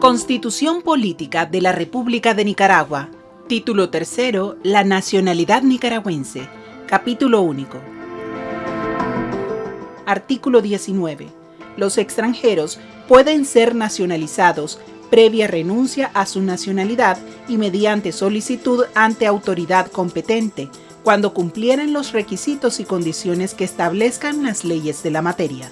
Constitución Política de la República de Nicaragua. Título tercero, La nacionalidad nicaragüense. Capítulo único. Artículo 19. Los extranjeros pueden ser nacionalizados previa renuncia a su nacionalidad y mediante solicitud ante autoridad competente, cuando cumplieran los requisitos y condiciones que establezcan las leyes de la materia.